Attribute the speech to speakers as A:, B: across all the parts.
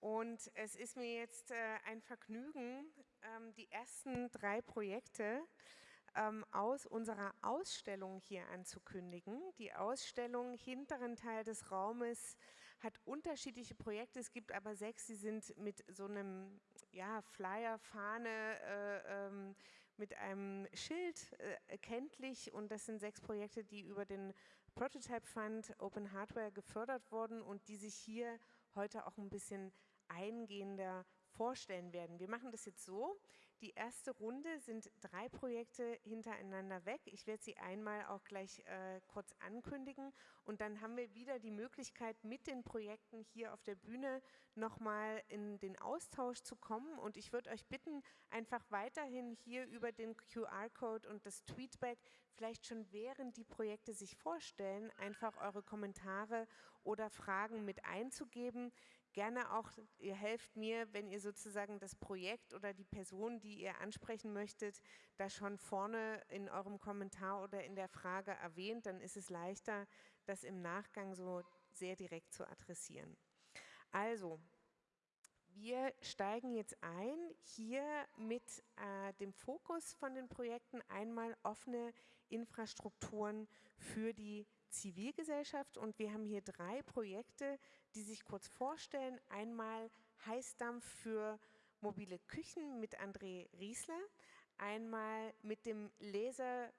A: Und es ist mir jetzt äh, ein Vergnügen, ähm, die ersten drei Projekte ähm, aus unserer Ausstellung hier anzukündigen. Die Ausstellung hinteren Teil des Raumes hat unterschiedliche Projekte. Es gibt aber sechs, die sind mit so einem ja, Flyer, Fahne, äh, ähm, mit einem Schild äh, erkenntlich und das sind sechs Projekte, die über den Prototype Fund Open Hardware gefördert wurden und die sich hier heute auch ein bisschen eingehender vorstellen werden. Wir machen das jetzt so, die erste Runde sind drei Projekte hintereinander weg. Ich werde sie einmal auch gleich äh, kurz ankündigen und dann haben wir wieder die Möglichkeit, mit den Projekten hier auf der Bühne nochmal in den Austausch zu kommen und ich würde euch bitten, einfach weiterhin hier über den QR-Code und das Tweetback vielleicht schon während die Projekte sich vorstellen, einfach eure Kommentare oder Fragen mit einzugeben. Gerne auch, ihr helft mir, wenn ihr sozusagen das Projekt oder die Person, die ihr ansprechen möchtet, da schon vorne in eurem Kommentar oder in der Frage erwähnt, dann ist es leichter, das im Nachgang so sehr direkt zu adressieren. Also, wir steigen jetzt ein, hier mit äh, dem Fokus von den Projekten einmal offene Infrastrukturen für die Zivilgesellschaft und wir haben hier drei Projekte, die sich kurz vorstellen. Einmal Heißdampf für mobile Küchen mit André Riesler, einmal mit dem Laser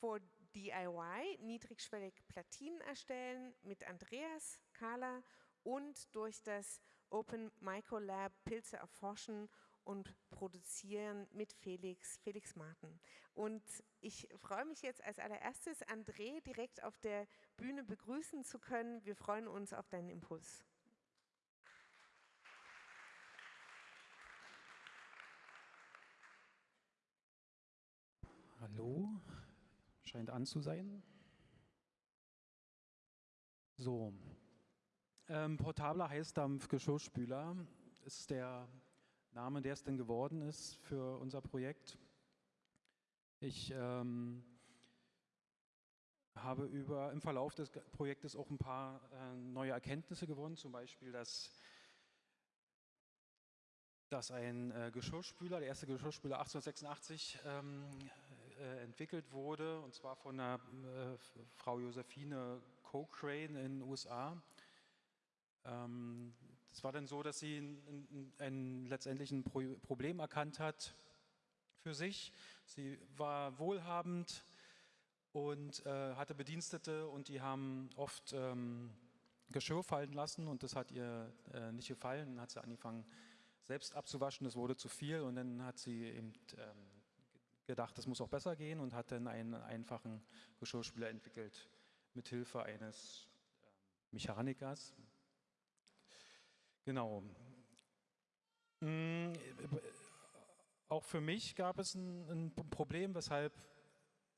A: for DIY, niedrigschwellig Platinen erstellen mit Andreas Kahler und durch das Open Microlab Pilze erforschen und produzieren mit Felix, Felix Martin. Und ich freue mich jetzt als allererstes, André direkt auf der Bühne begrüßen zu können. Wir freuen uns auf deinen Impuls.
B: Hallo, scheint an zu sein. So, ähm, portabler Heißdampf-Geschirrspüler ist der Name, der es denn geworden ist für unser Projekt. Ich ähm, habe über, im Verlauf des Projektes auch ein paar äh, neue Erkenntnisse gewonnen, zum Beispiel, dass, dass ein äh, Geschirrspüler, der erste Geschirrspüler 1886 ähm, äh, entwickelt wurde, und zwar von einer äh, Frau Josephine Cochrane in den USA. Ähm, es war dann so, dass sie ein, ein, ein, letztendlich ein Problem erkannt hat für sich. Sie war wohlhabend und äh, hatte Bedienstete und die haben oft ähm, Geschirr fallen lassen und das hat ihr äh, nicht gefallen. Dann hat sie angefangen, selbst abzuwaschen, das wurde zu viel und dann hat sie eben ähm, gedacht, das muss auch besser gehen und hat dann einen einfachen Geschirrspüler entwickelt mit Hilfe eines ähm, Mechanikers, Genau. Mm, auch für mich gab es ein, ein Problem, weshalb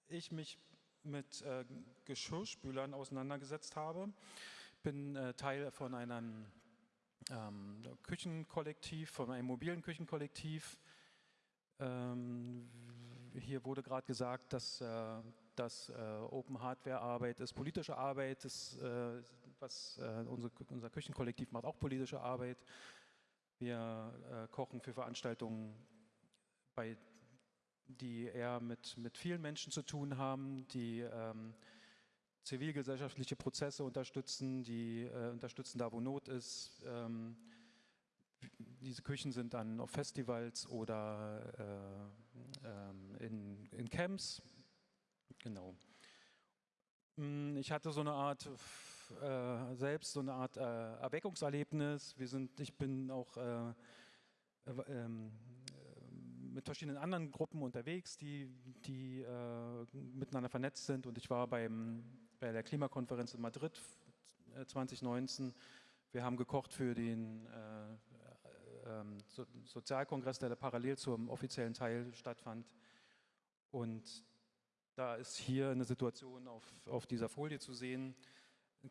B: ich mich mit äh, Geschirrspülern auseinandergesetzt habe. Ich bin äh, Teil von einem ähm, Küchenkollektiv, von einem mobilen Küchenkollektiv. Ähm, hier wurde gerade gesagt, dass äh, dass äh, Open Hardware Arbeit ist politische Arbeit, ist, äh, was äh, unsere, unser Küchenkollektiv macht auch politische Arbeit. Wir äh, kochen für Veranstaltungen, bei, die eher mit, mit vielen Menschen zu tun haben, die ähm, zivilgesellschaftliche Prozesse unterstützen, die äh, unterstützen da, wo Not ist. Ähm, diese Küchen sind dann auf Festivals oder äh, ähm, in, in Camps, Genau. Mm, ich hatte so eine Art, äh, selbst so eine Art äh, Erweckungserlebnis. Wir sind, ich bin auch äh, ähm, mit verschiedenen anderen Gruppen unterwegs, die, die äh, miteinander vernetzt sind. Und ich war beim, bei der Klimakonferenz in Madrid 2019. Äh, Wir haben gekocht für den äh, ähm, so Sozialkongress, der parallel zum offiziellen Teil stattfand. Und da ist hier eine Situation auf, auf dieser Folie zu sehen.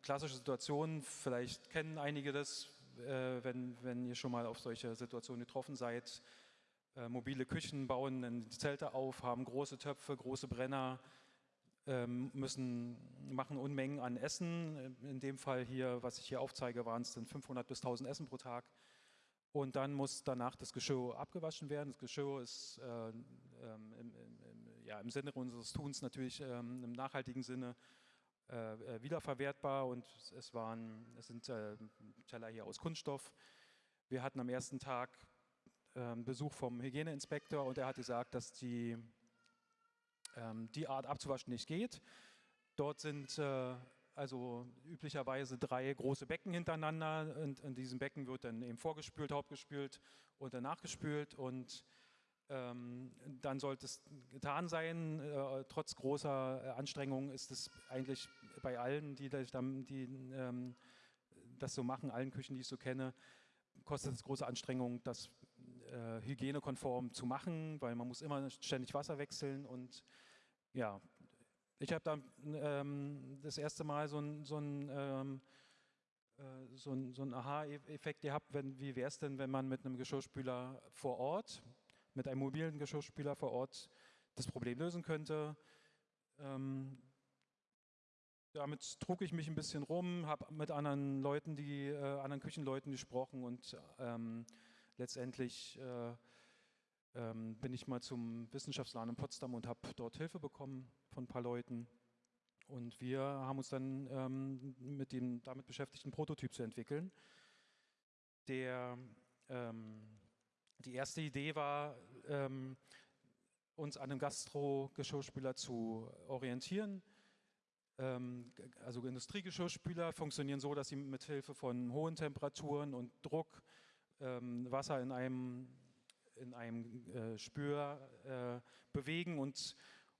B: Klassische Situation, vielleicht kennen einige das, äh, wenn, wenn ihr schon mal auf solche Situationen getroffen seid. Äh, mobile Küchen bauen Zelte auf, haben große Töpfe, große Brenner, ähm, müssen, machen Unmengen an Essen. In dem Fall hier, was ich hier aufzeige, waren es dann 500 bis 1000 Essen pro Tag. Und dann muss danach das Geschirr abgewaschen werden. Das Geschirr ist äh, ähm, im, im, ja, im Sinne unseres Tuns natürlich ähm, im nachhaltigen Sinne äh, äh, wiederverwertbar und es, waren, es sind äh, Teller hier aus Kunststoff. Wir hatten am ersten Tag ähm, Besuch vom Hygieneinspektor und er hat gesagt, dass die, ähm, die Art abzuwaschen nicht geht. Dort sind äh, also üblicherweise drei große Becken hintereinander und in diesem Becken wird dann eben vorgespült, hauptgespült und danach gespült und dann sollte es getan sein. Äh, trotz großer äh, Anstrengungen ist es eigentlich bei allen, die, das, die ähm, das so machen, allen Küchen, die ich so kenne, kostet es große Anstrengungen, das äh, hygienekonform zu machen, weil man muss immer ständig Wasser wechseln und ja, ich habe da ähm, das erste Mal so ein, so ein ähm, äh, so ein, so ein Aha-Effekt gehabt, wenn, wie wäre es denn, wenn man mit einem Geschirrspüler vor Ort, mit einem mobilen Geschirrspüler vor Ort das Problem lösen könnte. Ähm, damit trug ich mich ein bisschen rum, habe mit anderen Leuten, die äh, anderen Küchenleuten gesprochen und ähm, letztendlich äh, ähm, bin ich mal zum Wissenschaftsladen in Potsdam und habe dort Hilfe bekommen von ein paar Leuten. Und wir haben uns dann ähm, mit dem damit beschäftigt, einen Prototyp zu entwickeln. Der, ähm, die erste Idee war, ähm, uns an einem Gastro-Geschirrspüler zu orientieren. Ähm, also Industriegeschirrspüler funktionieren so, dass sie mit Hilfe von hohen Temperaturen und Druck ähm, Wasser in einem in einem äh, Spür äh, bewegen und,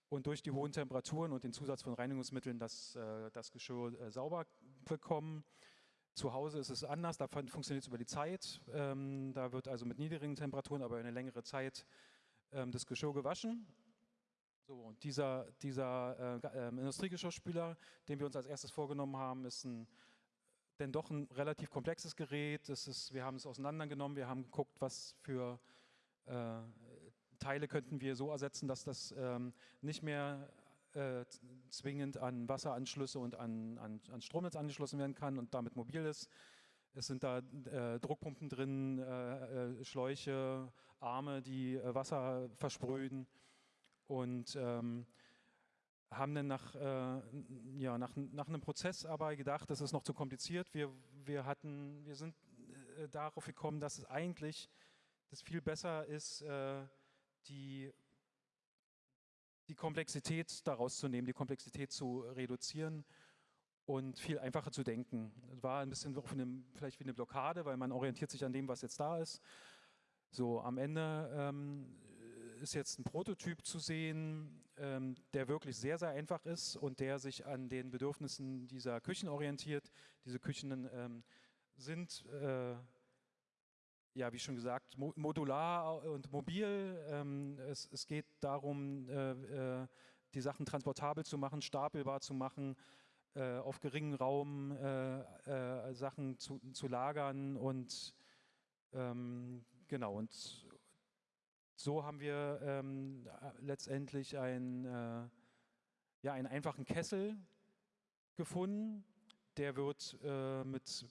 B: und durch die hohen Temperaturen und den Zusatz von Reinigungsmitteln das, äh, das Geschirr äh, sauber bekommen. Zu Hause ist es anders, da funktioniert es über die Zeit. Ähm, da wird also mit niedrigen Temperaturen, aber eine längere Zeit ähm, das Geschirr gewaschen. So, und dieser, dieser äh, ähm, Industriegeschirrspüler, den wir uns als erstes vorgenommen haben, ist ein denn doch ein relativ komplexes Gerät. Das ist, wir haben es auseinandergenommen, wir haben geguckt, was für äh, Teile könnten wir so ersetzen, dass das ähm, nicht mehr äh, zwingend an Wasseranschlüsse und an, an, an, Stromnetz angeschlossen werden kann und damit mobil ist. Es sind da äh, Druckpumpen drin, äh, äh Schläuche, Arme, die äh, Wasser versprühen und ähm, haben dann nach, äh, ja, nach, nach einem Prozess aber gedacht, das ist noch zu kompliziert. Wir, wir, hatten, wir sind darauf gekommen, dass es eigentlich das viel besser ist, die, die Komplexität daraus zu nehmen, die Komplexität zu reduzieren und viel einfacher zu denken. War ein bisschen eine, vielleicht wie eine Blockade, weil man orientiert sich an dem, was jetzt da ist. So, am Ende ähm, ist jetzt ein Prototyp zu sehen, ähm, der wirklich sehr, sehr einfach ist und der sich an den Bedürfnissen dieser Küchen orientiert. Diese Küchen ähm, sind äh, ja, wie schon gesagt, modular und mobil. Ähm, es, es, geht darum, äh, äh, die Sachen transportabel zu machen, stapelbar zu machen, äh, auf geringem Raum äh, äh, Sachen zu, zu, lagern und ähm, genau, und so haben wir ähm, letztendlich ein, äh, ja, einen einfachen Kessel gefunden, der wird mit,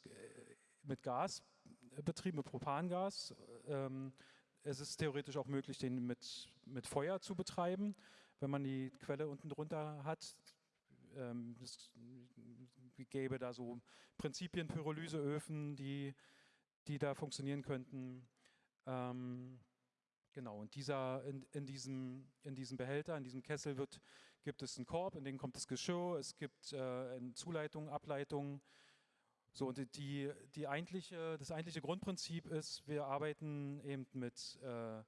B: mit Gas betrieben mit Propangas. Ähm, es ist theoretisch auch möglich, den mit, mit Feuer zu betreiben, wenn man die Quelle unten drunter hat. Ähm, es gäbe da so Prinzipien, Pyrolyseöfen, die, die da funktionieren könnten. Ähm, genau, und dieser, in, in, diesem, in diesem Behälter, in diesem Kessel wird, gibt es einen Korb, in den kommt das Geschirr, es gibt äh, Zuleitungen, Ableitungen, so, und die, die eigentliche, das eigentliche Grundprinzip ist, wir arbeiten eben mit, äh,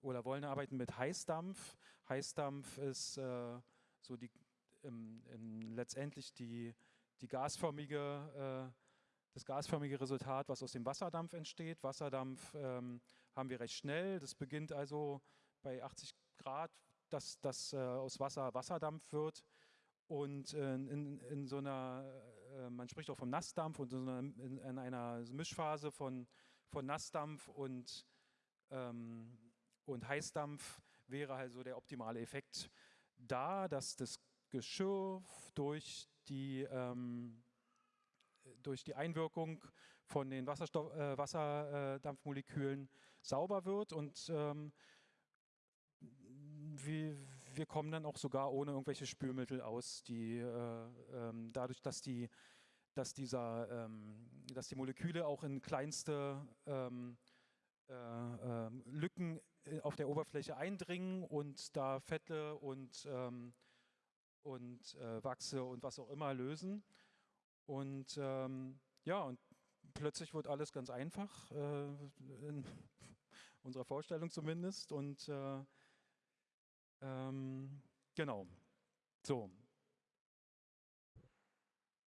B: oder wollen arbeiten mit Heißdampf. Heißdampf ist äh, so die, im, im letztendlich die, die gasförmige, äh, das gasförmige Resultat, was aus dem Wasserdampf entsteht. Wasserdampf ähm, haben wir recht schnell. Das beginnt also bei 80 Grad, dass das äh, aus Wasser Wasserdampf wird. Und äh, in, in so einer äh, man spricht auch vom Nassdampf und in, in einer Mischphase von, von Nassdampf und, ähm, und Heißdampf wäre also der optimale Effekt da, dass das Geschirr durch die, ähm, durch die Einwirkung von den Wasserstoff, äh, Wasserdampfmolekülen sauber wird und ähm, wir, wir, kommen dann auch sogar ohne irgendwelche Spülmittel aus, die äh, ähm, dadurch, dass die, dass dieser, ähm, dass die Moleküle auch in kleinste ähm, äh, ähm, Lücken äh, auf der Oberfläche eindringen und da Fette und, ähm, und äh, Wachse und was auch immer lösen. Und ähm, ja, und plötzlich wird alles ganz einfach, äh, in unserer Vorstellung zumindest. Und äh, ähm, genau, so.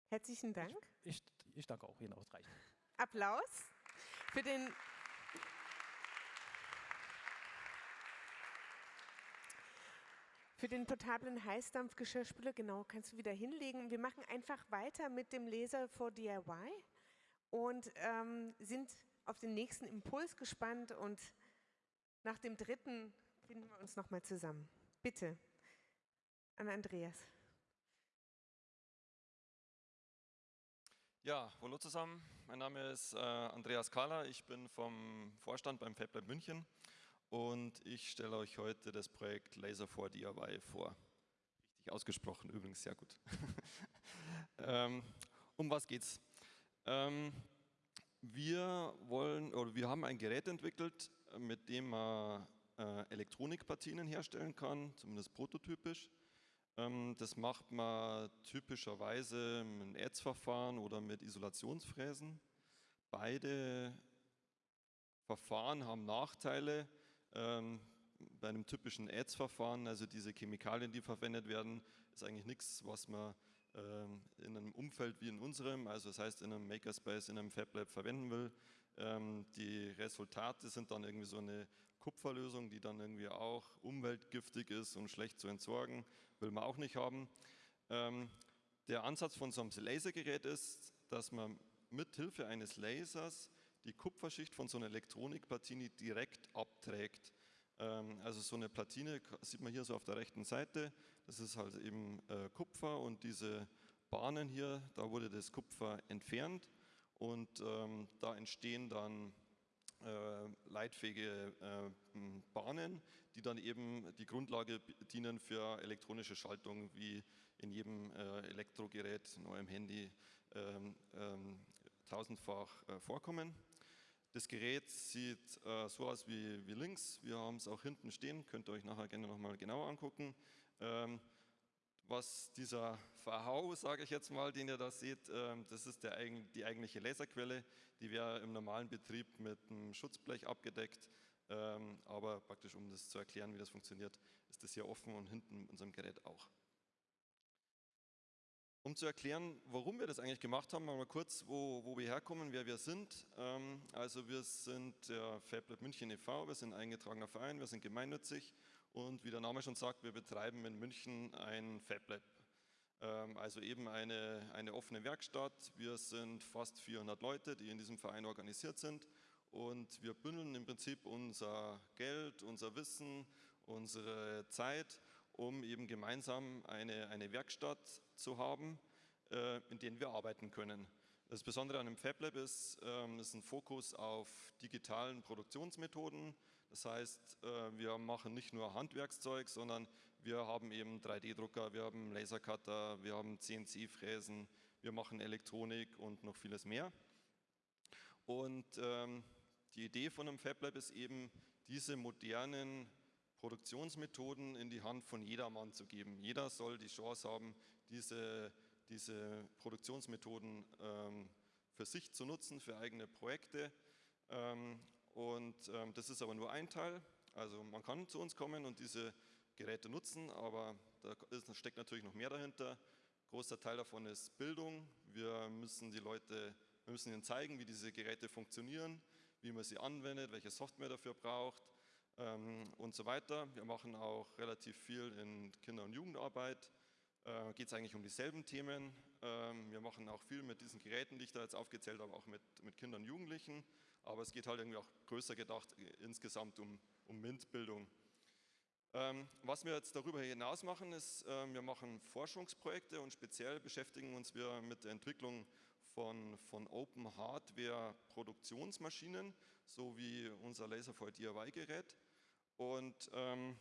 A: Herzlichen Dank.
B: Ich, ich, ich danke auch Ihnen ausreichend.
A: Applaus für den Für den portablen Heißdampfgeschirrspüler, genau, kannst du wieder hinlegen. Wir machen einfach weiter mit dem Laser for DIY und ähm, sind auf den nächsten Impuls gespannt und nach dem dritten finden wir uns nochmal zusammen. Bitte, an Andreas.
C: Ja, hallo zusammen. Mein Name ist äh, Andreas Kahler. Ich bin vom Vorstand beim FabLab München und ich stelle euch heute das Projekt Laser 4 DIY vor. Richtig ausgesprochen, übrigens sehr gut. ähm, um was geht's? Ähm, wir wollen oder wir haben ein Gerät entwickelt, mit dem man äh, Elektronikpartien herstellen kann, zumindest prototypisch. Ähm, das macht man typischerweise mit einem Erzverfahren oder mit Isolationsfräsen. Beide Verfahren haben Nachteile. Ähm, bei einem typischen Ads-Verfahren, also diese Chemikalien, die verwendet werden, ist eigentlich nichts, was man ähm, in einem Umfeld wie in unserem, also das heißt in einem Makerspace, in einem FabLab verwenden will. Die Resultate sind dann irgendwie so eine Kupferlösung, die dann irgendwie auch umweltgiftig ist und schlecht zu entsorgen, will man auch nicht haben. Ähm, der Ansatz von so einem Lasergerät ist, dass man mit Hilfe eines Lasers die Kupferschicht von so einer Elektronikplatine direkt abträgt. Ähm, also so eine Platine sieht man hier so auf der rechten Seite, das ist halt eben äh, Kupfer und diese Bahnen hier, da wurde das Kupfer entfernt und ähm, da entstehen dann leitfähige äh, Bahnen, die dann eben die Grundlage dienen für elektronische Schaltung, wie in jedem äh, Elektrogerät, in eurem Handy, ähm, ähm, tausendfach äh, vorkommen. Das Gerät sieht äh, so aus wie, wie links. Wir haben es auch hinten stehen, könnt ihr euch nachher gerne nochmal genauer angucken. Ähm, was dieser Verhau, sage ich jetzt mal, den ihr da seht, ähm, das ist der, die eigentliche Laserquelle. Die wäre im normalen Betrieb mit einem Schutzblech abgedeckt. Ähm, aber praktisch, um das zu erklären, wie das funktioniert, ist das hier offen und hinten in unserem Gerät auch. Um zu erklären, warum wir das eigentlich gemacht haben, mal kurz, wo, wo wir herkommen, wer wir sind. Ähm, also wir sind der FabLab München e.V., wir sind ein eingetragener Verein, wir sind gemeinnützig und wie der Name schon sagt, wir betreiben in München ein FabLab. Ähm, also eben eine, eine offene Werkstatt. Wir sind fast 400 Leute, die in diesem Verein organisiert sind und wir bündeln im Prinzip unser Geld, unser Wissen, unsere Zeit um eben gemeinsam eine, eine Werkstatt zu haben, äh, in der wir arbeiten können. Das Besondere an dem FabLab ist, ähm, ist ein Fokus auf digitalen Produktionsmethoden. Das heißt, äh, wir machen nicht nur Handwerkszeug, sondern wir haben eben 3D-Drucker, wir haben Lasercutter, wir haben CNC-Fräsen, wir machen Elektronik und noch vieles mehr. Und ähm, die Idee von einem FabLab ist eben, diese modernen Produktionsmethoden in die Hand von jedermann zu geben. Jeder soll die Chance haben, diese, diese Produktionsmethoden ähm, für sich zu nutzen, für eigene Projekte. Ähm, und ähm, das ist aber nur ein Teil. Also man kann zu uns kommen und diese Geräte nutzen, aber da ist, steckt natürlich noch mehr dahinter. Großer Teil davon ist Bildung. Wir müssen die Leute, wir müssen ihnen zeigen, wie diese Geräte funktionieren, wie man sie anwendet, welche Software dafür braucht ähm, und so weiter. Wir machen auch relativ viel in Kinder- und Jugendarbeit. Äh, Geht es eigentlich um dieselben Themen. Ähm, wir machen auch viel mit diesen Geräten, die ich da jetzt aufgezählt habe, auch mit, mit Kindern und Jugendlichen. Aber es geht halt irgendwie auch größer gedacht äh, insgesamt um, um MINT-Bildung. Ähm, was wir jetzt darüber hinaus machen, ist, äh, wir machen Forschungsprojekte und speziell beschäftigen uns wir mit der Entwicklung von, von Open Hardware Produktionsmaschinen, so wie unser Laserfoil DIY Gerät. Und ähm,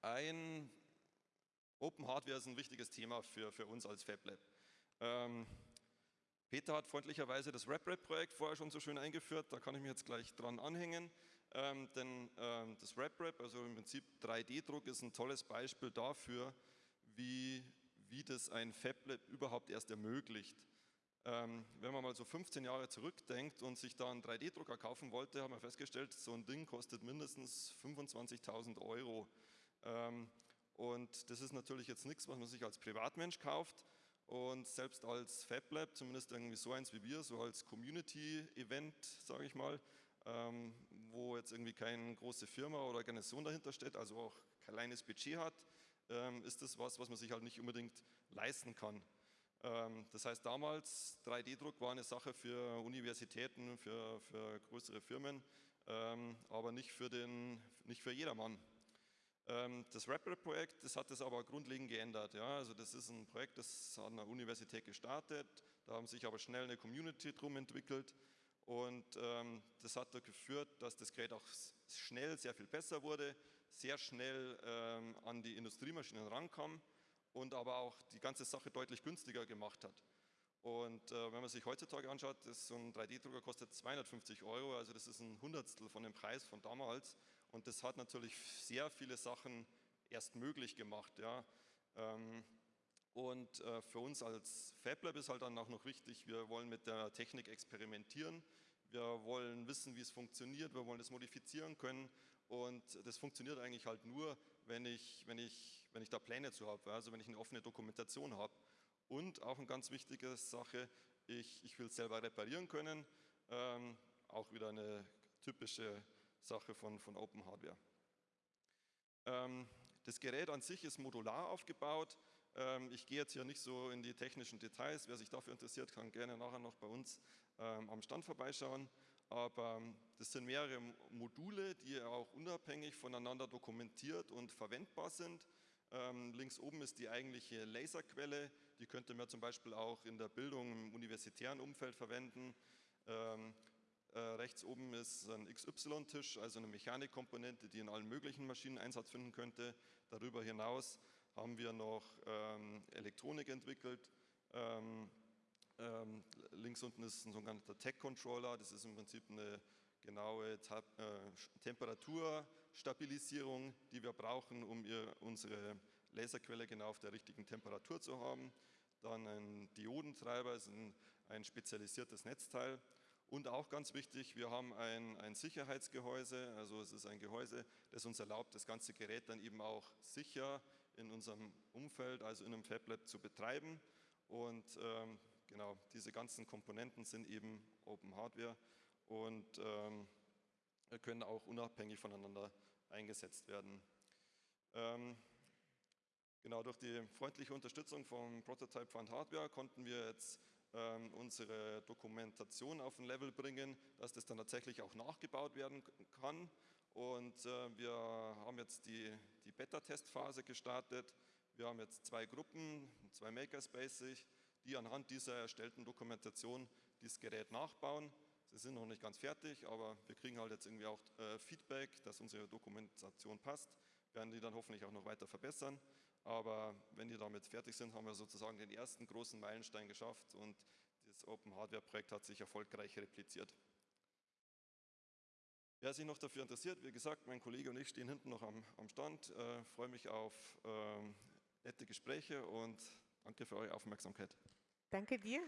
C: ein Open Hardware ist ein wichtiges Thema für, für uns als FabLab. Ähm, Peter hat freundlicherweise das RepRap-Projekt vorher schon so schön eingeführt, da kann ich mich jetzt gleich dran anhängen. Ähm, denn ähm, das RepRap, also im Prinzip 3D-Druck, ist ein tolles Beispiel dafür, wie, wie das ein FabLab überhaupt erst ermöglicht. Ähm, wenn man mal so 15 Jahre zurückdenkt und sich da einen 3D-Drucker kaufen wollte, haben wir festgestellt, so ein Ding kostet mindestens 25.000 Euro. Ähm, und das ist natürlich jetzt nichts, was man sich als Privatmensch kauft. Und selbst als FabLab, zumindest irgendwie so eins wie wir, so als Community-Event, sage ich mal, ähm, wo jetzt irgendwie keine große Firma oder Organisation dahinter steht, also auch kein kleines Budget hat, ähm, ist das was, was man sich halt nicht unbedingt leisten kann. Ähm, das heißt, damals 3D-Druck war eine Sache für Universitäten, für, für größere Firmen, ähm, aber nicht für, den, nicht für jedermann. Ähm, das RepRap-Projekt, das hat das aber grundlegend geändert. Ja? Also das ist ein Projekt, das an der Universität gestartet, da haben sich aber schnell eine Community drum entwickelt und ähm, das hat dazu geführt, dass das Gerät auch schnell sehr viel besser wurde, sehr schnell ähm, an die Industriemaschinen rankam und aber auch die ganze Sache deutlich günstiger gemacht hat. Und äh, wenn man sich heutzutage anschaut, ist so ein 3D-Drucker kostet 250 Euro, also das ist ein Hundertstel von dem Preis von damals. Und das hat natürlich sehr viele Sachen erst möglich gemacht. Ja. Ähm, und äh, für uns als FabLab ist halt dann auch noch wichtig, wir wollen mit der Technik experimentieren, wir wollen wissen, wie es funktioniert, wir wollen es modifizieren können und das funktioniert eigentlich halt nur, wenn ich, wenn ich, wenn ich da Pläne zu habe, also wenn ich eine offene Dokumentation habe. Und auch eine ganz wichtige Sache, ich, ich will es selber reparieren können, ähm, auch wieder eine typische Sache von, von Open Hardware. Ähm, das Gerät an sich ist modular aufgebaut. Ähm, ich gehe jetzt hier nicht so in die technischen Details. Wer sich dafür interessiert, kann gerne nachher noch bei uns ähm, am Stand vorbeischauen. Aber ähm, das sind mehrere Module, die auch unabhängig voneinander dokumentiert und verwendbar sind. Ähm, links oben ist die eigentliche Laserquelle. Die könnte man zum Beispiel auch in der Bildung im universitären Umfeld verwenden. Äh, rechts oben ist ein XY-Tisch, also eine Mechanikkomponente, die in allen möglichen Maschinen Einsatz finden könnte. Darüber hinaus haben wir noch ähm, Elektronik entwickelt. Ähm, ähm, links unten ist ein sogenannter Tech-Controller, das ist im Prinzip eine genaue Tab äh, Temperaturstabilisierung, die wir brauchen, um ihr, unsere Laserquelle genau auf der richtigen Temperatur zu haben. Dann ein Diodentreiber, ist ein, ein spezialisiertes Netzteil. Und auch ganz wichtig, wir haben ein, ein Sicherheitsgehäuse, also es ist ein Gehäuse, das uns erlaubt, das ganze Gerät dann eben auch sicher in unserem Umfeld, also in einem FabLab zu betreiben. Und ähm, genau, diese ganzen Komponenten sind eben Open Hardware und ähm, können auch unabhängig voneinander eingesetzt werden. Ähm, genau, durch die freundliche Unterstützung vom Prototype Fund Hardware konnten wir jetzt unsere Dokumentation auf ein Level bringen, dass das dann tatsächlich auch nachgebaut werden kann. Und äh, wir haben jetzt die, die Beta-Testphase gestartet. Wir haben jetzt zwei Gruppen, zwei Makerspaces, die anhand dieser erstellten Dokumentation dieses Gerät nachbauen. Sie sind noch nicht ganz fertig, aber wir kriegen halt jetzt irgendwie auch äh, Feedback, dass unsere Dokumentation passt, werden die dann hoffentlich auch noch weiter verbessern. Aber wenn die damit fertig sind, haben wir sozusagen den ersten großen Meilenstein geschafft und das Open Hardware Projekt hat sich erfolgreich repliziert. Wer sich noch dafür interessiert, wie gesagt, mein Kollege und ich stehen hinten noch am, am Stand, äh, freue mich auf äh, nette Gespräche und danke für eure Aufmerksamkeit.
A: Danke dir.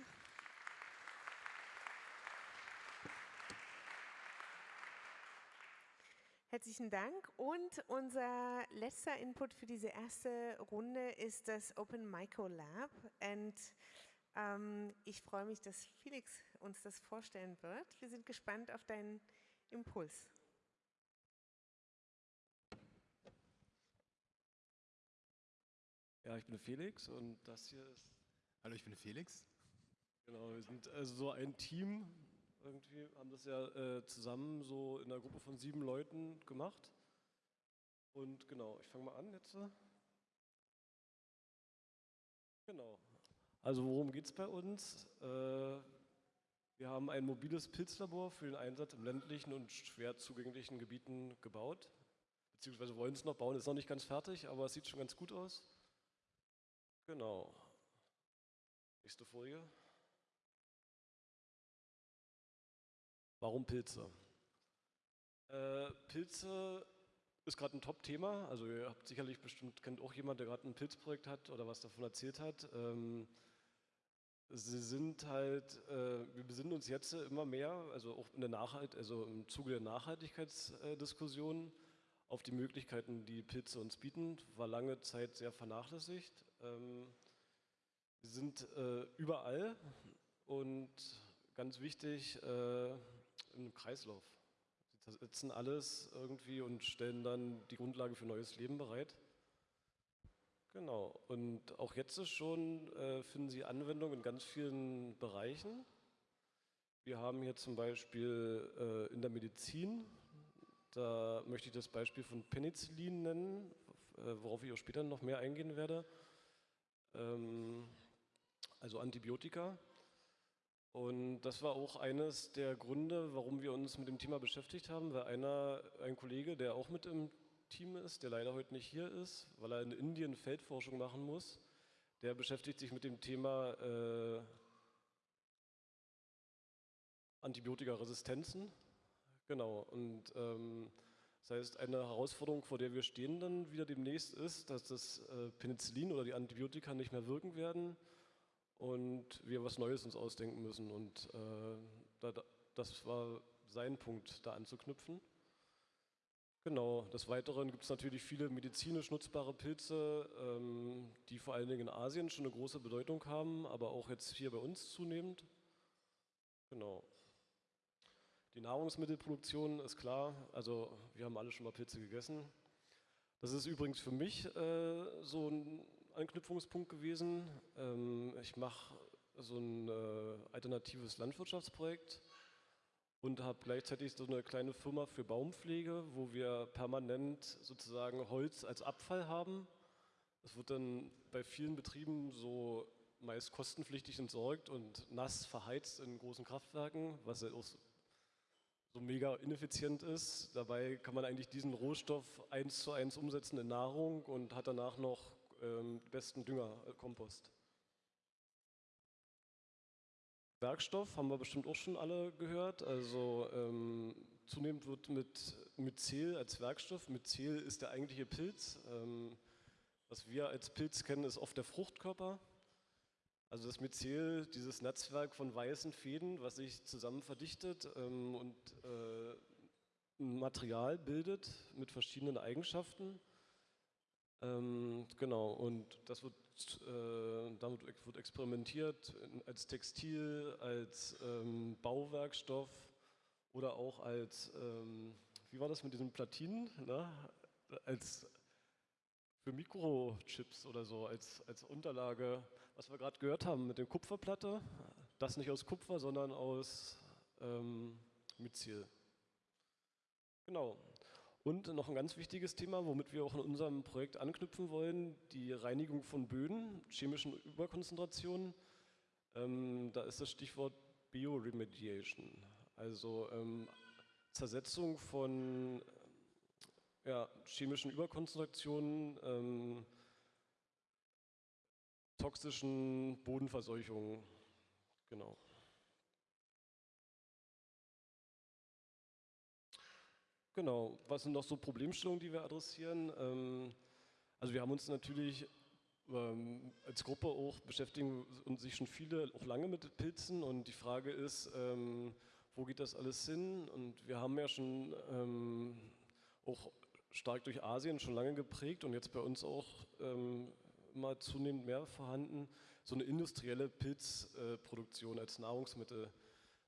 A: Herzlichen Dank. Und unser letzter Input für diese erste Runde ist das Open Micro Lab. Und ähm, ich freue mich, dass Felix uns das vorstellen wird. Wir sind gespannt auf deinen Impuls.
D: Ja, ich bin Felix und das hier ist.
E: Hallo, ich bin Felix.
D: Genau, wir sind also so ein Team, irgendwie haben das ja äh, zusammen so in einer Gruppe von sieben Leuten gemacht. Und genau, ich fange mal an jetzt. Genau. Also worum geht es bei uns? Äh, wir haben ein mobiles Pilzlabor für den Einsatz in ländlichen und schwer zugänglichen Gebieten gebaut. Beziehungsweise wollen es noch bauen, ist noch nicht ganz fertig, aber es sieht schon ganz gut aus. Genau. Nächste Folie. Warum Pilze? Äh, Pilze ist gerade ein Top-Thema. Also ihr habt sicherlich bestimmt, kennt auch jemand, der gerade ein Pilzprojekt hat oder was davon erzählt hat. Ähm, sie sind halt, äh, wir besinnen uns jetzt immer mehr, also auch in der Nachhalt, also im Zuge der Nachhaltigkeitsdiskussion auf die Möglichkeiten, die Pilze uns bieten, war lange Zeit sehr vernachlässigt. Ähm, sie sind äh, überall und ganz wichtig äh, im Kreislauf. Sie setzen alles irgendwie und stellen dann die Grundlage für neues Leben bereit. Genau, und auch jetzt schon äh, finden Sie Anwendung in ganz vielen Bereichen. Wir haben hier zum Beispiel äh, in der Medizin, da möchte ich das Beispiel von Penicillin nennen, äh, worauf ich auch später noch mehr eingehen werde. Ähm, also Antibiotika. Und das war auch eines der Gründe, warum wir uns mit dem Thema beschäftigt haben, weil einer, ein Kollege, der auch mit im Team ist, der leider heute nicht hier ist, weil er in Indien Feldforschung machen muss. Der beschäftigt sich mit dem Thema äh, Antibiotikaresistenzen. Genau, und ähm, das heißt, eine Herausforderung, vor der wir stehen dann wieder demnächst ist, dass das äh, Penicillin oder die Antibiotika nicht mehr wirken werden und wir was Neues uns ausdenken müssen. Und äh, da, das war sein Punkt, da anzuknüpfen. Genau, des Weiteren gibt es natürlich viele medizinisch nutzbare Pilze, ähm, die vor allen Dingen in Asien schon eine große Bedeutung haben, aber auch jetzt hier bei uns zunehmend. Genau. Die Nahrungsmittelproduktion ist klar, also wir haben alle schon mal Pilze gegessen. Das ist übrigens für mich äh, so ein Anknüpfungspunkt gewesen. Ähm, ich mache so ein äh, alternatives Landwirtschaftsprojekt und habe gleichzeitig so eine kleine Firma für Baumpflege, wo wir permanent sozusagen Holz als Abfall haben. Es wird dann bei vielen Betrieben so meist kostenpflichtig entsorgt und nass verheizt in großen Kraftwerken, was ja auch so mega ineffizient ist. Dabei kann man eigentlich diesen Rohstoff eins zu eins umsetzen in Nahrung und hat danach noch ähm, besten Dünger, äh, Kompost. Werkstoff haben wir bestimmt auch schon alle gehört. Also ähm, zunehmend wird mit Myzel als Werkstoff, Myzel ist der eigentliche Pilz. Ähm, was wir als Pilz kennen, ist oft der Fruchtkörper. Also das Myzel, dieses Netzwerk von weißen Fäden, was sich zusammen verdichtet ähm, und äh, ein Material bildet mit verschiedenen Eigenschaften. Ähm, genau, und das wird, äh, damit wird experimentiert als Textil, als ähm, Bauwerkstoff oder auch als, ähm, wie war das mit diesen Platinen, ne? als für Mikrochips oder so, als, als Unterlage, was wir gerade gehört haben mit der Kupferplatte, das nicht aus Kupfer, sondern aus ähm, Myzel. Genau, und noch ein ganz wichtiges Thema, womit wir auch in unserem Projekt anknüpfen wollen, die Reinigung von Böden, chemischen Überkonzentrationen. Ähm, da ist das Stichwort Bioremediation, also ähm, Zersetzung von ja, chemischen Überkonzentrationen, ähm, toxischen Bodenverseuchungen. Genau. Genau, was sind noch so Problemstellungen, die wir adressieren? Ähm, also wir haben uns natürlich ähm, als Gruppe auch beschäftigen und sich schon viele auch lange mit Pilzen und die Frage ist, ähm, wo geht das alles hin? Und wir haben ja schon auch stark durch Asien schon lange geprägt und jetzt bei uns auch immer zunehmend mehr vorhanden, so eine industrielle Pilzproduktion als Nahrungsmittel.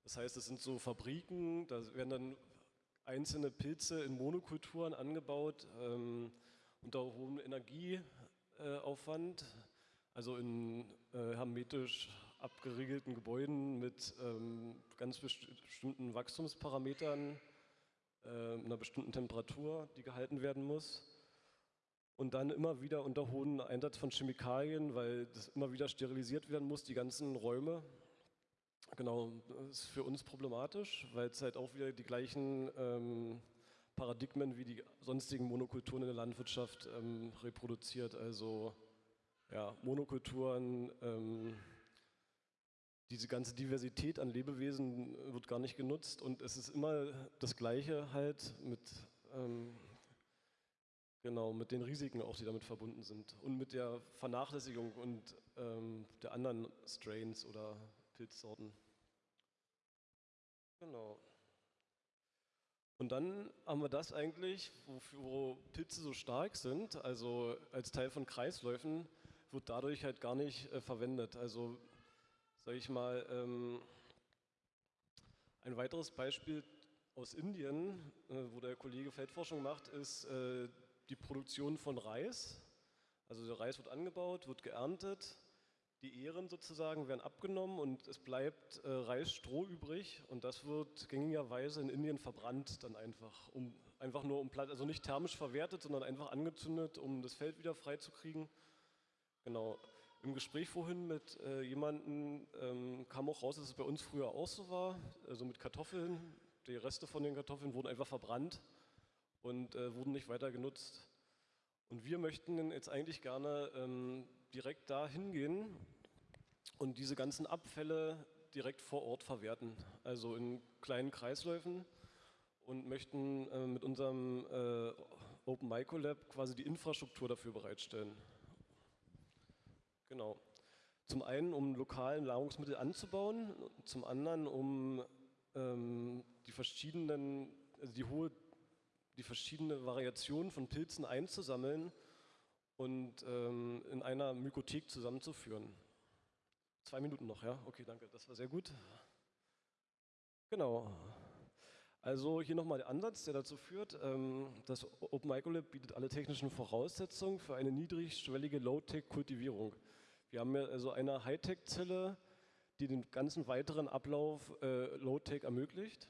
D: Das heißt, es sind so Fabriken, da werden dann einzelne Pilze in Monokulturen angebaut, ähm, unter hohem Energieaufwand, also in äh, hermetisch abgeriegelten Gebäuden mit ähm, ganz bestimmten Wachstumsparametern, äh, einer bestimmten Temperatur, die gehalten werden muss. und dann immer wieder unter hohem Einsatz von Chemikalien, weil das immer wieder sterilisiert werden muss, die ganzen Räume. Genau, das ist für uns problematisch, weil es halt auch wieder die gleichen ähm, Paradigmen wie die sonstigen Monokulturen in der Landwirtschaft ähm, reproduziert. Also ja, Monokulturen, ähm, diese ganze Diversität an Lebewesen wird gar nicht genutzt und es ist immer das Gleiche halt mit ähm, Genau, mit den Risiken auch, die damit verbunden sind und mit der Vernachlässigung und ähm, der anderen Strains oder Pilzsorten. Genau. Und dann haben wir das eigentlich, wo Pilze so stark sind, also als Teil von Kreisläufen, wird dadurch halt gar nicht äh, verwendet. Also, sage ich mal, ähm, ein weiteres Beispiel aus Indien, äh, wo der Kollege Feldforschung macht, ist äh, die Produktion von Reis. Also der Reis wird angebaut, wird geerntet, die Ähren sozusagen werden abgenommen und es bleibt äh, Reisstroh übrig und das wird gängigerweise in Indien verbrannt dann einfach, um, einfach nur um Platz, also nicht thermisch verwertet, sondern einfach angezündet, um das Feld wieder freizukriegen. Genau. Im Gespräch vorhin mit äh, jemandem ähm, kam auch raus, dass es bei uns früher auch so war, also mit Kartoffeln. Die Reste von den Kartoffeln wurden einfach verbrannt und äh, wurden nicht weiter genutzt. Und wir möchten jetzt eigentlich gerne ähm, direkt da hingehen und diese ganzen Abfälle direkt vor Ort verwerten, also in kleinen Kreisläufen und möchten äh, mit unserem äh, Open Microlab quasi die Infrastruktur dafür bereitstellen. Genau. Zum einen, um lokalen Nahrungsmittel anzubauen, zum anderen, um ähm, die verschiedenen, also die hohe die verschiedenen Variationen von Pilzen einzusammeln und ähm, in einer Mykothek zusammenzuführen. Zwei Minuten noch, ja? Okay, danke, das war sehr gut. Genau. Also hier nochmal der Ansatz, der dazu führt, ähm, das Open Microlab bietet alle technischen Voraussetzungen für eine niedrigschwellige Low-Tech-Kultivierung. Wir haben hier also eine Hightech-Zelle, die den ganzen weiteren Ablauf äh, Low-Tech ermöglicht.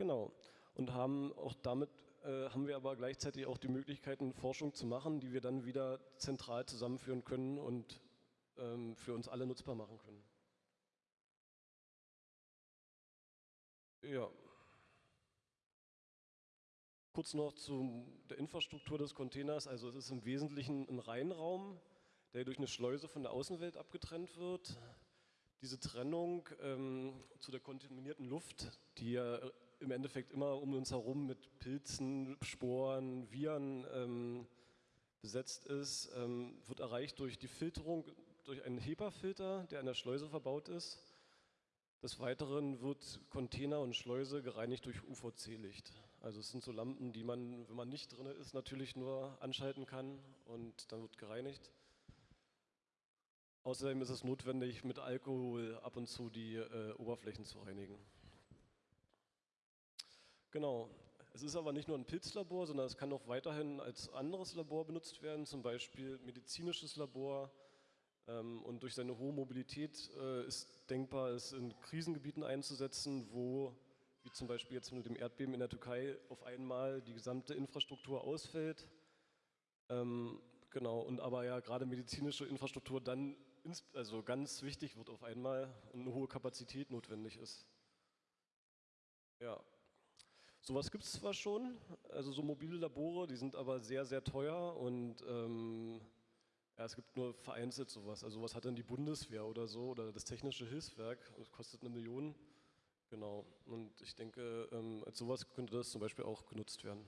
D: Genau. Und haben auch damit äh, haben wir aber gleichzeitig auch die Möglichkeiten, Forschung zu machen, die wir dann wieder zentral zusammenführen können und ähm, für uns alle nutzbar machen können. Ja. Kurz noch zu der Infrastruktur des Containers. Also es ist im Wesentlichen ein Reinraum, der durch eine Schleuse von der Außenwelt abgetrennt wird. Diese Trennung ähm, zu der kontaminierten Luft, die ja im Endeffekt immer um uns herum mit Pilzen, Sporen, Viren ähm, besetzt ist, ähm, wird erreicht durch die Filterung durch einen HEPA-Filter, der an der Schleuse verbaut ist. Des Weiteren wird Container und Schleuse gereinigt durch UVC-Licht. Also es sind so Lampen, die man, wenn man nicht drin ist, natürlich nur anschalten kann und dann wird gereinigt. Außerdem ist es notwendig, mit Alkohol ab und zu die äh, Oberflächen zu reinigen. Genau. Es ist aber nicht nur ein Pilzlabor, sondern es kann auch weiterhin als anderes Labor benutzt werden, zum Beispiel medizinisches Labor. Ähm, und durch seine hohe Mobilität äh, ist denkbar, es in Krisengebieten einzusetzen, wo, wie zum Beispiel jetzt mit dem Erdbeben in der Türkei, auf einmal die gesamte Infrastruktur ausfällt. Ähm, genau, und aber ja gerade medizinische Infrastruktur dann also ganz wichtig wird auf einmal und eine hohe Kapazität notwendig ist. Ja, Sowas gibt es zwar schon, also so mobile Labore, die sind aber sehr, sehr teuer und ähm, ja, es gibt nur vereinzelt sowas. Also was hat dann die Bundeswehr oder so oder das Technische Hilfswerk, das kostet eine Million. Genau, und ich denke, ähm, als sowas könnte das zum Beispiel auch genutzt werden.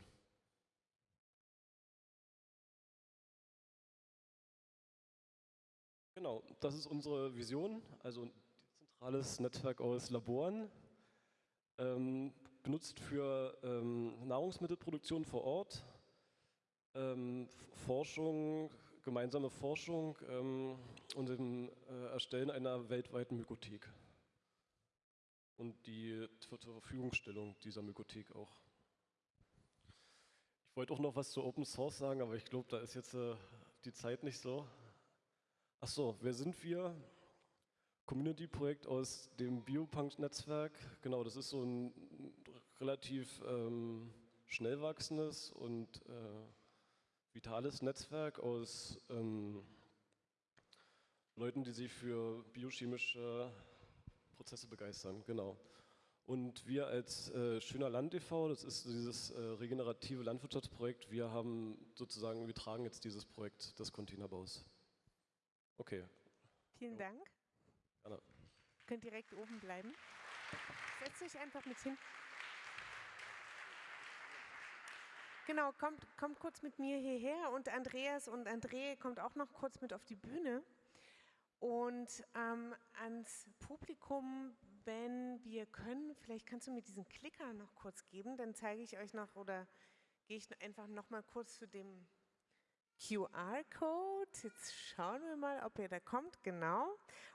D: Genau, das ist unsere Vision, also ein zentrales Netzwerk aus Laboren. Ähm, genutzt für ähm, Nahrungsmittelproduktion vor Ort, ähm, Forschung, gemeinsame Forschung ähm, und dem äh, Erstellen einer weltweiten Mykothek und die zur Verfügungstellung dieser Mykothek auch. Ich wollte auch noch was zu Open Source sagen, aber ich glaube, da ist jetzt äh, die Zeit nicht so. Achso, wer sind wir? Community-Projekt aus dem Biopunk-Netzwerk. Genau, das ist so ein relativ ähm, schnell wachsendes und äh, vitales Netzwerk aus ähm, Leuten, die sich für biochemische Prozesse begeistern, genau. Und wir als äh, Schöner Land e.V., das ist dieses äh, regenerative Landwirtschaftsprojekt, wir haben sozusagen, wir tragen jetzt dieses Projekt des Containerbaus. Okay.
A: Vielen Dank. Gerne. Ihr könnt direkt oben bleiben. Setzt euch einfach mit hin. Genau, kommt, kommt kurz mit mir hierher und Andreas und André kommt auch noch kurz mit auf die Bühne. Und ähm, ans Publikum, wenn wir können, vielleicht kannst du mir diesen Klicker noch kurz geben, dann zeige ich euch noch oder gehe ich einfach noch mal kurz zu dem QR-Code. Jetzt schauen wir mal, ob er da kommt. Genau.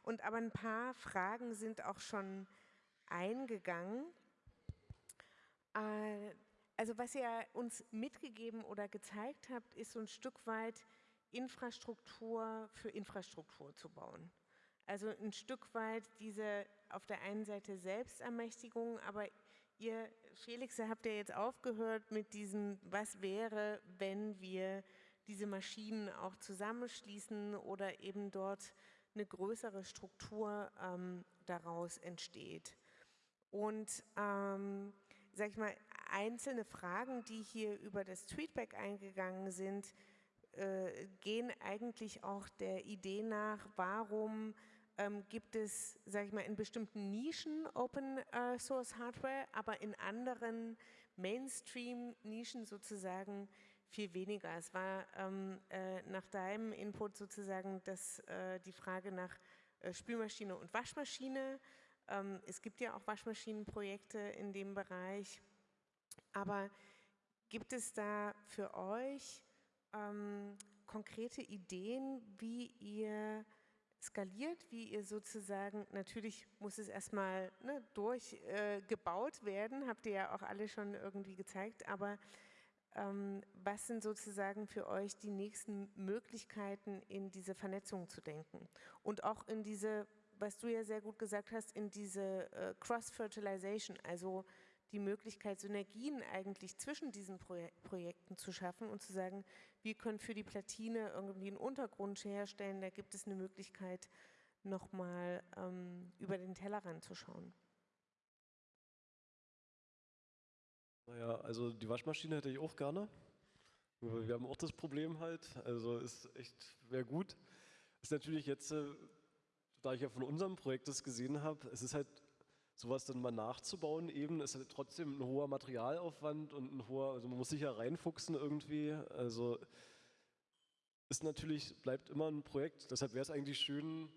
A: Und aber ein paar Fragen sind auch schon eingegangen. Äh, also was ihr uns mitgegeben oder gezeigt habt, ist so ein Stück weit Infrastruktur für Infrastruktur zu bauen. Also ein Stück weit diese auf der einen Seite Selbstermächtigung, aber ihr, Felix, habt ja jetzt aufgehört mit diesem, was wäre, wenn wir diese Maschinen auch zusammenschließen oder eben dort eine größere Struktur ähm, daraus entsteht. Und ähm, sag ich mal, einzelne Fragen, die hier über das Tweetback eingegangen sind, äh, gehen eigentlich auch der Idee nach, warum ähm, gibt es, sage ich mal, in bestimmten Nischen Open äh, Source Hardware, aber in anderen Mainstream-Nischen sozusagen viel weniger. Es war ähm, äh, nach deinem Input sozusagen das, äh, die Frage nach äh, Spülmaschine und Waschmaschine. Ähm, es gibt ja auch Waschmaschinenprojekte in dem Bereich. Aber gibt es da für euch ähm, konkrete Ideen, wie ihr skaliert, wie ihr sozusagen, natürlich muss es erstmal ne, durchgebaut äh, werden, habt ihr ja auch alle schon irgendwie gezeigt, aber ähm, was sind sozusagen für euch die nächsten Möglichkeiten, in diese Vernetzung zu denken? Und auch in diese, was du ja sehr gut gesagt hast, in diese äh, Cross-Fertilization, also die Möglichkeit, Synergien eigentlich zwischen diesen Projek Projekten zu schaffen und zu sagen, wir können für die Platine irgendwie einen Untergrund herstellen, da gibt es eine Möglichkeit, nochmal ähm, über den Tellerrand zu schauen.
D: Naja, also die Waschmaschine hätte ich auch gerne. Wir haben auch das Problem halt, also ist echt, wäre gut. Ist natürlich jetzt, äh, da ich ja von unserem Projekt das gesehen habe, es ist halt sowas dann mal nachzubauen eben, ist halt trotzdem ein hoher Materialaufwand und ein hoher, also man muss sich ja reinfuchsen irgendwie, also ist natürlich, bleibt immer ein Projekt, deshalb wäre es eigentlich schön,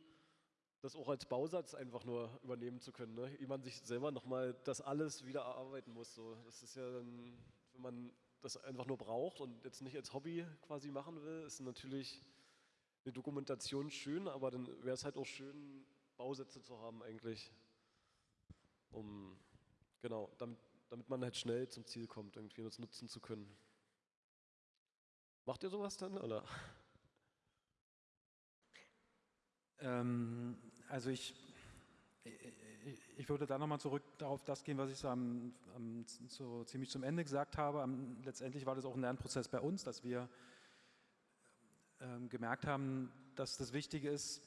D: das auch als Bausatz einfach nur übernehmen zu können, ne? ehe man sich selber nochmal das alles wieder erarbeiten muss. So. Das ist ja dann, wenn man das einfach nur braucht und jetzt nicht als Hobby quasi machen will, ist natürlich eine Dokumentation schön, aber dann wäre es halt auch schön, Bausätze zu haben eigentlich um, genau, damit, damit man halt schnell zum Ziel kommt, irgendwie das nutzen zu können. Macht ihr sowas dann, oder?
B: Ähm, also ich, ich würde da nochmal zurück darauf das gehen, was ich so, am, am, so ziemlich zum Ende gesagt habe. Am, letztendlich war das auch ein Lernprozess bei uns, dass wir ähm, gemerkt haben, dass das Wichtige ist,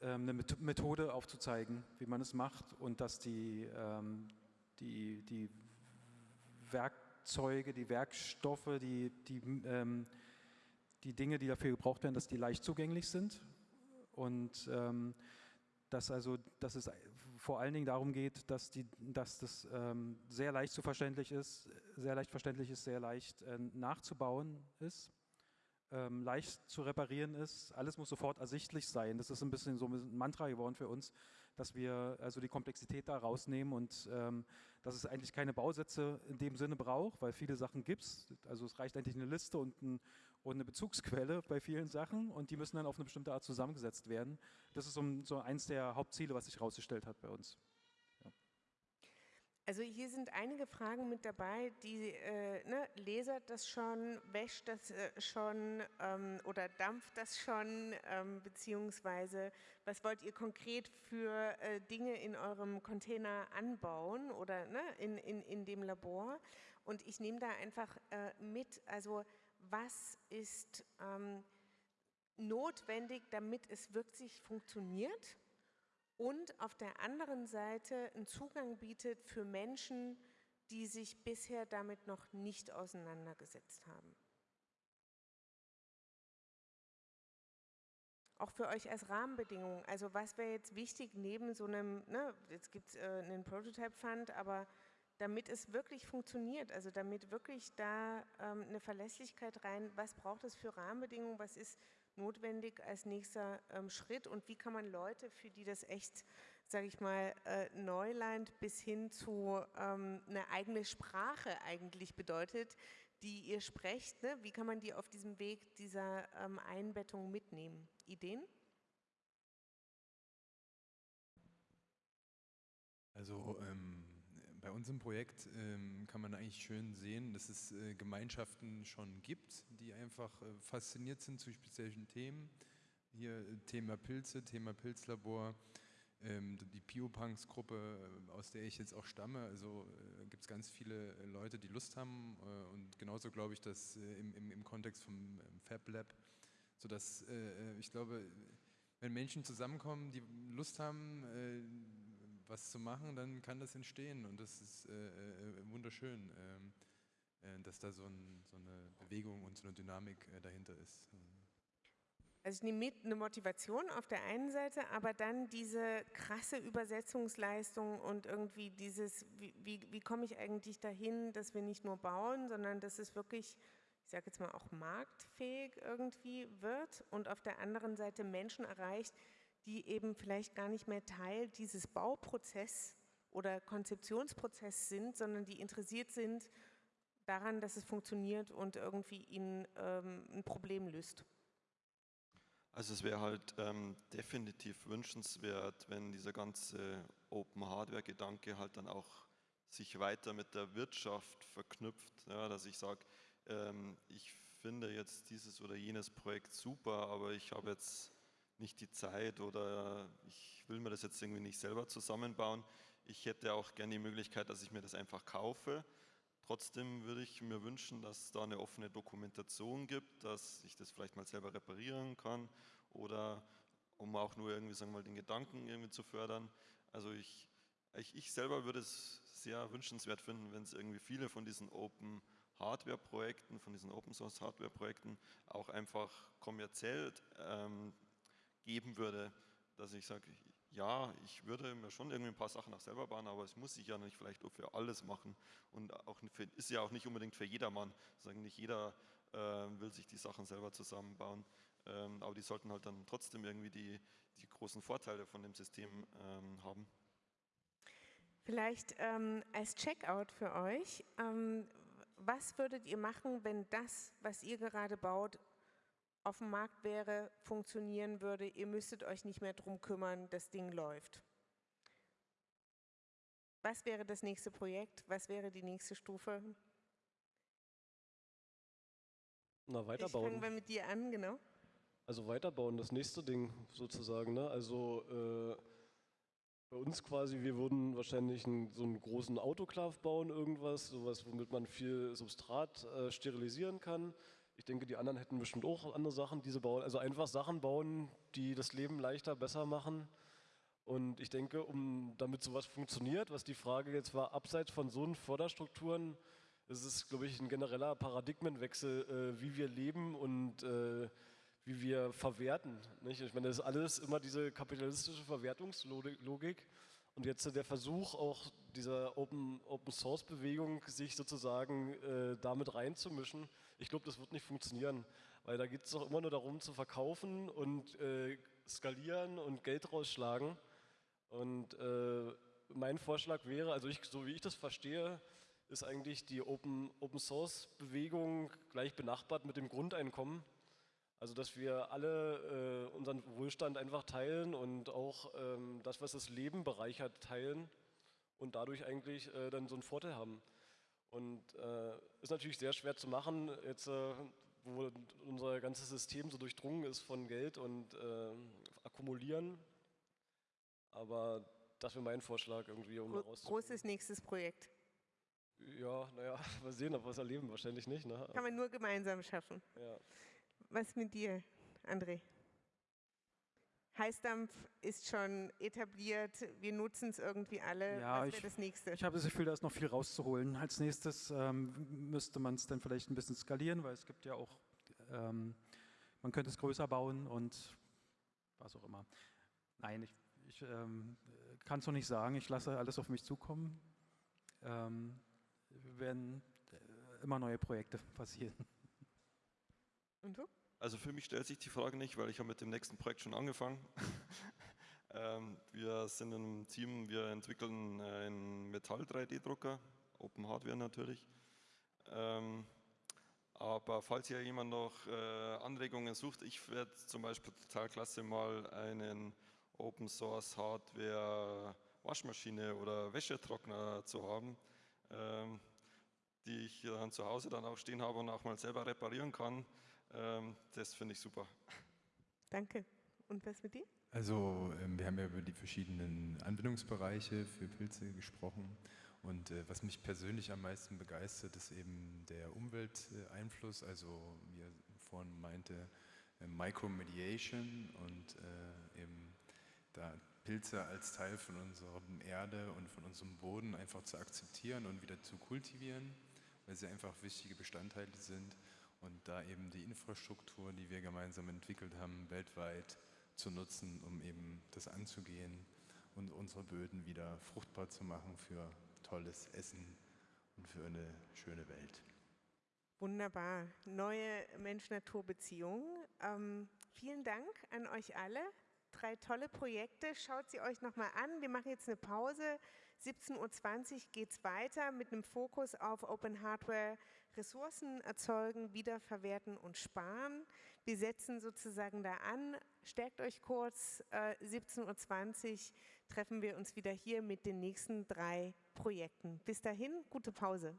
B: eine Methode aufzuzeigen, wie man es macht und dass die, ähm, die, die Werkzeuge, die Werkstoffe, die, die, ähm, die Dinge, die dafür gebraucht werden, dass die leicht zugänglich sind und dass, also, dass es vor allen Dingen darum geht, dass, die, dass das sehr leicht zu verständlich ist, sehr leicht verständlich ist, sehr leicht äh, nachzubauen ist ähm, leicht zu reparieren ist. Alles muss sofort ersichtlich sein. Das ist ein bisschen so ein Mantra geworden für uns, dass wir also die Komplexität da rausnehmen und ähm, dass es eigentlich keine Bausätze in dem Sinne braucht, weil viele Sachen gibt es. Also es reicht eigentlich eine Liste und, ein, und, eine Bezugsquelle bei vielen Sachen und die müssen dann auf eine bestimmte Art zusammengesetzt werden. Das ist so, so eins der Hauptziele, was sich herausgestellt hat bei uns.
A: Also hier sind einige Fragen mit dabei, die äh, ne, lasert das schon, wäscht das äh, schon ähm, oder dampft das schon, ähm, beziehungsweise was wollt ihr konkret für äh, Dinge in eurem Container anbauen oder ne, in, in, in dem Labor? Und ich nehme da einfach äh, mit, also was ist ähm, notwendig, damit es wirklich funktioniert? Und auf der anderen Seite einen Zugang bietet für Menschen, die sich bisher damit noch nicht auseinandergesetzt haben. Auch für euch als Rahmenbedingungen, also was wäre jetzt wichtig neben so einem, ne, jetzt gibt es äh, einen Prototype Fund, aber damit es wirklich funktioniert, also damit wirklich da ähm, eine Verlässlichkeit rein, was braucht es für Rahmenbedingungen, was ist notwendig als nächster ähm, Schritt und wie kann man Leute, für die das echt, sage ich mal, äh, Neuland bis hin zu ähm, eine eigene Sprache eigentlich bedeutet, die ihr sprecht, ne? wie kann man die auf diesem Weg dieser ähm, Einbettung mitnehmen? Ideen?
E: Also ähm, bei uns im Projekt ähm, kann man eigentlich schön sehen, dass es äh, Gemeinschaften schon gibt, die einfach äh, fasziniert sind zu speziellen Themen. Hier äh, Thema Pilze, Thema Pilzlabor, ähm, die Biopunks-Gruppe, äh, aus der ich jetzt auch stamme. Also äh, gibt es ganz viele äh, Leute, die Lust haben und genauso glaube ich, dass im, im, im, Kontext vom ähm, Fab Lab, sodass ich glaube, wenn Menschen zusammenkommen, die Lust haben, was zu machen, dann kann das entstehen und das ist äh, äh, wunderschön, ähm, äh, dass da so, ein, so, eine Bewegung und so eine Dynamik äh, dahinter ist.
A: Also ich nehme mit eine Motivation auf der einen Seite, aber dann diese krasse Übersetzungsleistung und irgendwie dieses, wie, wie, wie komme ich eigentlich dahin, dass wir nicht nur bauen, sondern dass es wirklich, ich sage jetzt mal auch marktfähig irgendwie wird und auf der anderen Seite Menschen erreicht, die eben vielleicht gar nicht mehr Teil dieses Bauprozesses oder Konzeptionsprozesses sind, sondern die interessiert sind daran, dass es funktioniert und irgendwie ihnen ähm, ein Problem löst.
C: Also es wäre halt ähm, definitiv wünschenswert, wenn dieser ganze Open Hardware Gedanke halt dann auch sich weiter mit der Wirtschaft verknüpft, ja, dass ich sage, ähm, ich finde jetzt dieses oder jenes Projekt super, aber ich habe jetzt nicht die Zeit oder ich will mir das jetzt irgendwie nicht selber zusammenbauen. Ich hätte auch gerne die Möglichkeit, dass ich mir das einfach kaufe. Trotzdem würde ich mir wünschen, dass es da eine offene Dokumentation gibt, dass ich das vielleicht mal selber reparieren kann oder um auch nur irgendwie sagen wir mal den Gedanken irgendwie zu fördern. Also ich, ich, ich selber würde es sehr wünschenswert finden, wenn es irgendwie viele von diesen Open Hardware Projekten, von diesen Open Source Hardware Projekten auch einfach kommerziell ähm, geben würde, dass ich sage, ja, ich würde mir schon irgendwie ein paar Sachen auch selber bauen, aber es muss ich ja nicht vielleicht für alles machen und auch für, ist ja auch nicht unbedingt für jedermann. Sagen nicht jeder äh, will sich die Sachen selber zusammenbauen, ähm, aber die sollten halt dann trotzdem irgendwie die, die großen Vorteile von dem System ähm, haben.
A: Vielleicht ähm, als Checkout für euch, ähm, was würdet ihr machen, wenn das, was ihr gerade baut, auf dem Markt wäre, funktionieren würde, ihr müsstet euch nicht mehr darum kümmern, das Ding läuft. Was wäre das nächste Projekt? Was wäre die nächste Stufe?
D: Na, weiterbauen.
A: Fangen wir mit dir an, genau.
D: Also weiterbauen, das nächste Ding sozusagen. Ne? Also äh, bei uns quasi, wir würden wahrscheinlich einen, so einen großen Autoklav bauen, irgendwas, sowas, womit man viel Substrat äh, sterilisieren kann. Ich denke, die anderen hätten bestimmt auch andere Sachen, die sie bauen. Also einfach Sachen bauen, die das Leben leichter, besser machen. Und ich denke, um damit sowas funktioniert, was die Frage jetzt war, abseits von so Förderstrukturen, ist es, glaube ich, ein genereller Paradigmenwechsel, äh, wie wir leben und äh, wie wir verwerten. Nicht? Ich meine, das ist alles immer diese kapitalistische Verwertungslogik. Und jetzt der Versuch auch dieser Open, Open Source Bewegung, sich sozusagen äh, damit reinzumischen, ich glaube, das wird nicht funktionieren, weil da geht es doch immer nur darum zu verkaufen und äh, skalieren und Geld rausschlagen. Und äh, mein Vorschlag wäre, also ich, so wie ich das verstehe, ist eigentlich die Open, Open Source Bewegung gleich benachbart mit dem Grundeinkommen. Also dass wir alle äh, unseren Wohlstand einfach teilen und auch ähm, das, was das Leben bereichert, teilen und dadurch eigentlich äh, dann so einen Vorteil haben. Und äh, ist natürlich sehr schwer zu machen, jetzt äh, wo unser ganzes System so durchdrungen ist von Geld und äh, Akkumulieren. Aber das wäre mein Vorschlag irgendwie, um
A: Gro Großes nächstes Projekt.
D: Ja, naja, mal sehen, ob wir es erleben, wahrscheinlich nicht. Ne?
A: Kann man nur gemeinsam schaffen.
D: Ja.
A: Was mit dir, André? Heißdampf ist schon etabliert, wir nutzen es irgendwie alle.
B: Ja,
A: Was wäre das nächste?
B: Ich habe das Gefühl, da ist noch viel rauszuholen. Als nächstes ähm, müsste man es dann vielleicht ein bisschen skalieren, weil es gibt ja auch, ähm, man könnte es größer bauen und was auch immer. Nein, ich, ich ähm, kann es noch nicht sagen. Ich lasse alles auf mich zukommen. Ähm, werden äh, immer neue Projekte passieren.
A: Und du?
C: Also für mich stellt sich die Frage nicht, weil ich habe mit dem nächsten Projekt schon angefangen. ähm, wir sind im Team, wir entwickeln einen Metall-3D-Drucker, Open Hardware natürlich. Ähm, aber falls hier jemand noch äh, Anregungen sucht, ich werde zum Beispiel total klasse mal einen Open Source Hardware Waschmaschine oder Wäschetrockner zu haben, ähm, die ich dann zu Hause dann auch stehen habe und auch mal selber reparieren kann. Ähm, das finde ich super.
A: Danke. Und was mit dir?
E: Also ähm, wir haben ja über die verschiedenen Anwendungsbereiche für Pilze gesprochen und äh, was mich persönlich am meisten begeistert, ist eben der Umwelteinfluss, also wie er vorhin meinte, äh, Micromediation und äh, eben da Pilze als Teil von unserer Erde und von unserem Boden einfach zu akzeptieren und wieder zu kultivieren, weil sie einfach wichtige Bestandteile sind und da eben die Infrastruktur, die wir gemeinsam entwickelt haben, weltweit zu nutzen, um eben das anzugehen und unsere Böden wieder fruchtbar zu machen für tolles Essen und für eine schöne Welt.
A: Wunderbar. Neue Mensch-Natur-Beziehung. Ähm, vielen Dank an euch alle. Drei tolle Projekte. Schaut sie euch nochmal an. Wir machen jetzt eine Pause. 17.20 Uhr geht es weiter mit einem Fokus auf Open Hardware, Ressourcen erzeugen, wiederverwerten und sparen. Wir setzen sozusagen da an. Stärkt euch kurz. Äh, 17.20 Uhr treffen wir uns wieder hier mit den nächsten drei Projekten. Bis dahin, gute Pause.